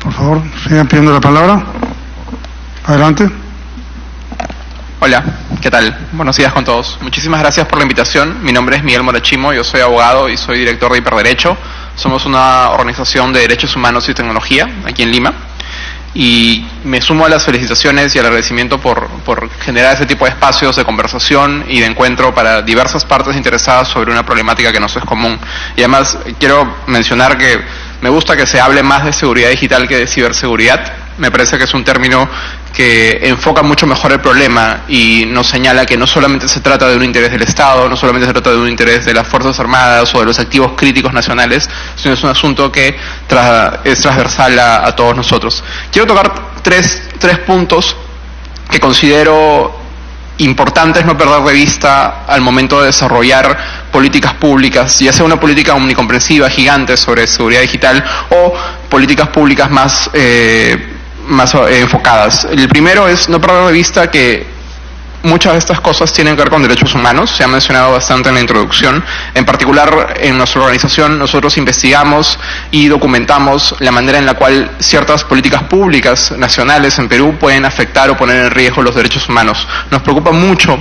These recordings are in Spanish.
Por favor, sigan pidiendo la palabra. Adelante. Hola, ¿qué tal? Buenos días con todos. Muchísimas gracias por la invitación. Mi nombre es Miguel Morachimo, yo soy abogado y soy director de Hiperderecho. Somos una organización de derechos humanos y tecnología aquí en Lima. Y me sumo a las felicitaciones y al agradecimiento por, por generar ese tipo de espacios de conversación y de encuentro para diversas partes interesadas sobre una problemática que no es común. Y además quiero mencionar que me gusta que se hable más de seguridad digital que de ciberseguridad. Me parece que es un término que enfoca mucho mejor el problema y nos señala que no solamente se trata de un interés del Estado, no solamente se trata de un interés de las Fuerzas Armadas o de los activos críticos nacionales, sino es un asunto que es transversal a, a, todos nosotros. Quiero tocar tres, tres puntos que considero importantes no perder de vista al momento de desarrollar políticas públicas, ya sea una política omnicomprensiva, gigante sobre seguridad digital o políticas públicas más eh, más eh, enfocadas. El primero es no perder de vista que muchas de estas cosas tienen que ver con derechos humanos, se ha mencionado bastante en la introducción. En particular, en nuestra organización nosotros investigamos y documentamos la manera en la cual ciertas políticas públicas nacionales en Perú pueden afectar o poner en riesgo los derechos humanos. Nos preocupa mucho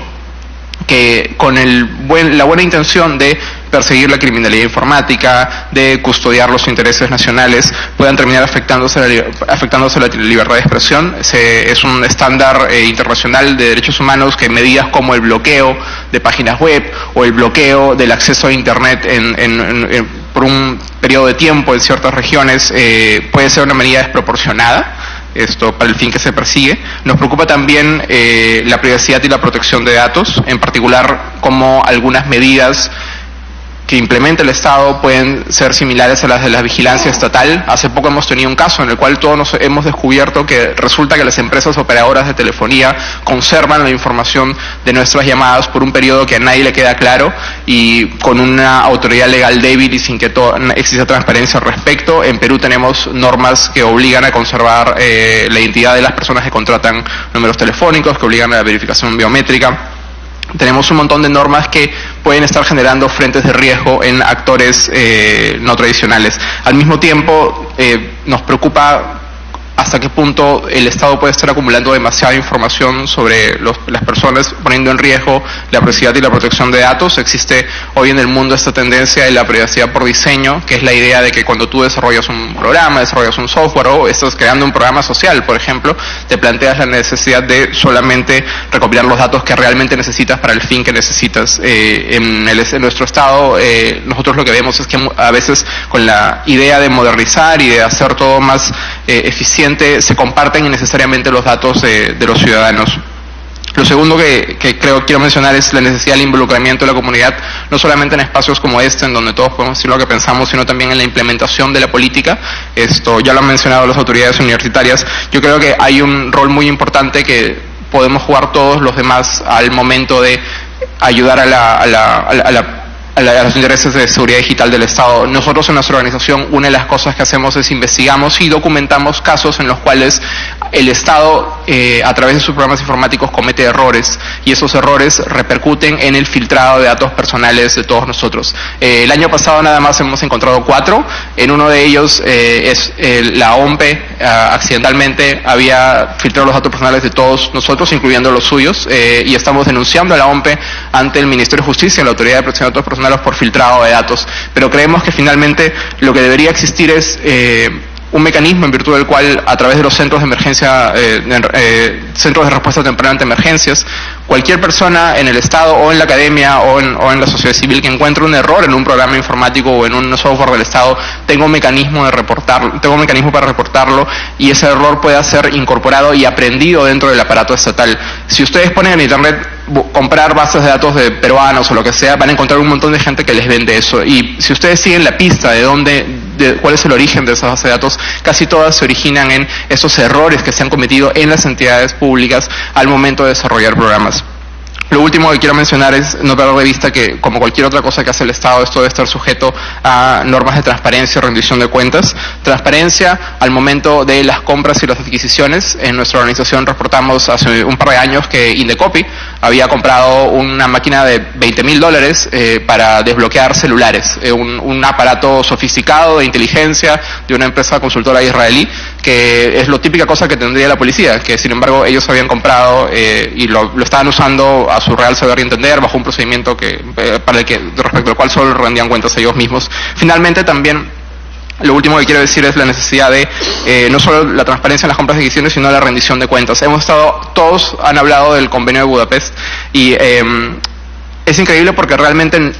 que con el buen, la buena intención de perseguir la criminalidad informática, de custodiar los intereses nacionales, puedan terminar afectándose la, afectándose la libertad de expresión. es un estándar eh, internacional de derechos humanos que medidas como el bloqueo de páginas web o el bloqueo del acceso a Internet por un periodo de tiempo en ciertas regiones eh, puede ser una medida desproporcionada esto para el fin que se persigue. Nos preocupa también eh, la privacidad y la protección de datos, en particular como algunas medidas que implementa el Estado pueden ser similares a las de la vigilancia estatal. Hace poco hemos tenido un caso en el cual todos nos hemos descubierto que resulta que las empresas operadoras de telefonía conservan la información de nuestras llamadas por un periodo que a nadie le queda claro y con una autoridad legal débil y sin que exista transparencia al respecto. En Perú tenemos normas que obligan a conservar eh, la identidad de las personas que contratan números telefónicos, que obligan a la verificación biométrica tenemos un montón de normas que pueden estar generando frentes de riesgo en actores eh, no tradicionales. Al mismo tiempo, eh, nos preocupa hasta qué punto el Estado puede estar acumulando demasiada información sobre las personas, poniendo en riesgo la privacidad y la protección de datos. Existe hoy en el mundo esta tendencia de la privacidad por diseño, que es la idea de que cuando tú desarrollas un programa, desarrollas un software o estás creando un programa social, por ejemplo, te planteas la necesidad de solamente recopilar los datos que realmente necesitas para el fin que necesitas. Eh, en, nuestro Estado, eh, nosotros lo que vemos es que a veces con la idea de modernizar y de hacer todo más eh, eficiente, se comparten innecesariamente los datos de, los ciudadanos. Lo segundo que, creo quiero mencionar es la necesidad del involucramiento de la comunidad, no solamente en espacios como este, en donde todos podemos decir lo que pensamos, sino también en la implementación de la política. Esto ya lo han mencionado las autoridades universitarias. Yo creo que hay un rol muy importante que podemos jugar todos los demás al momento de ayudar a la, a la los intereses de seguridad digital del Estado. Nosotros en nuestra organización una de las cosas que hacemos es investigamos y documentamos casos en los cuales el Estado eh, a través de sus programas informáticos comete errores y esos errores repercuten en el filtrado de datos personales de todos nosotros. Eh, el año pasado nada más hemos encontrado cuatro, en uno de ellos eh, es la OMPE accidentalmente había filtrado los datos personales de todos nosotros, incluyendo los suyos, y estamos denunciando a la OMPE ante el Ministerio de Justicia, la Autoridad de Protección de Datos Personales, por filtrado de datos, pero creemos que finalmente lo que debería existir es eh, un mecanismo en virtud del cual a través de los centros de emergencia, eh, eh, centros de respuesta temprana ante emergencias, cualquier persona en el Estado o en la academia o en, o en, la sociedad civil que encuentre un error en un programa informático o en un software del Estado tenga un mecanismo de reportar, tenga un mecanismo para reportarlo y ese error pueda ser incorporado y aprendido dentro del aparato estatal. Si ustedes ponen en internet comprar bases de datos de peruanos o lo que sea, van a encontrar un montón de gente que les vende eso. Y si ustedes siguen la pista de dónde, de cuál es el origen de esas bases de datos, casi todas se originan en esos errores que se han cometido en las entidades públicas al momento de desarrollar programas. Lo último que quiero mencionar es no perder de vista que, como cualquier otra cosa que hace el Estado, esto debe estar sujeto a normas de transparencia y rendición de cuentas. Transparencia al momento de las compras y las adquisiciones. En nuestra organización reportamos hace un par de años que Indecopy había comprado una máquina de 20 mil dólares eh, para desbloquear celulares, eh, un, un aparato sofisticado de inteligencia de una empresa consultora israelí es lo típica cosa que tendría la policía, que sin embargo ellos habían comprado eh, y lo, estaban usando a su real saber y entender bajo un procedimiento que, eh, para el que, respecto al cual solo rendían cuentas ellos mismos. Finalmente también lo último que quiero decir es la necesidad de eh, no solo la transparencia en las compras de decisiones, sino la rendición de cuentas. Hemos estado, todos han hablado del convenio de Budapest y eh, es increíble porque realmente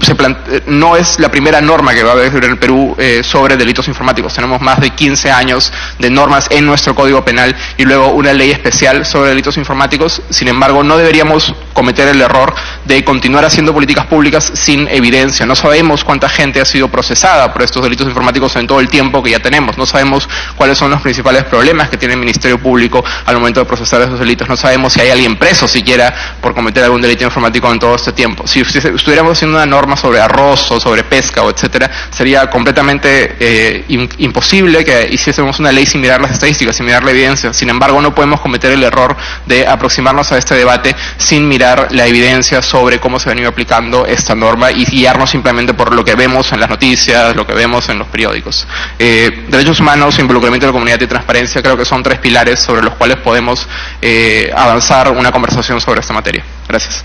se eh, no es la primera norma que va a haber en el Perú eh, sobre delitos informáticos. Tenemos más de 15 años de normas en nuestro Código Penal y luego una ley especial sobre delitos informáticos. Sin embargo, no deberíamos cometer el error de continuar haciendo políticas públicas sin evidencia. No sabemos cuánta gente ha sido procesada por estos delitos informáticos en todo el tiempo que ya tenemos. No sabemos cuáles son los principales problemas que tiene el Ministerio Público al momento de procesar esos delitos. No sabemos si hay alguien preso siquiera por cometer algún delito informático en todo este tiempo. Si estuviéramos haciendo una normas sobre arroz o sobre pesca o etcétera, sería completamente eh, imposible que hiciésemos una ley sin mirar las estadísticas, sin mirar la evidencia. Sin embargo, no podemos cometer el error de aproximarnos a este debate sin mirar la evidencia sobre cómo se ha venido aplicando esta norma y guiarnos simplemente por lo que vemos en las noticias, lo que vemos en los periódicos. Eh, derechos humanos, involucramiento de la comunidad y transparencia creo que son tres pilares sobre los cuales podemos eh, avanzar una conversación sobre esta materia. Gracias.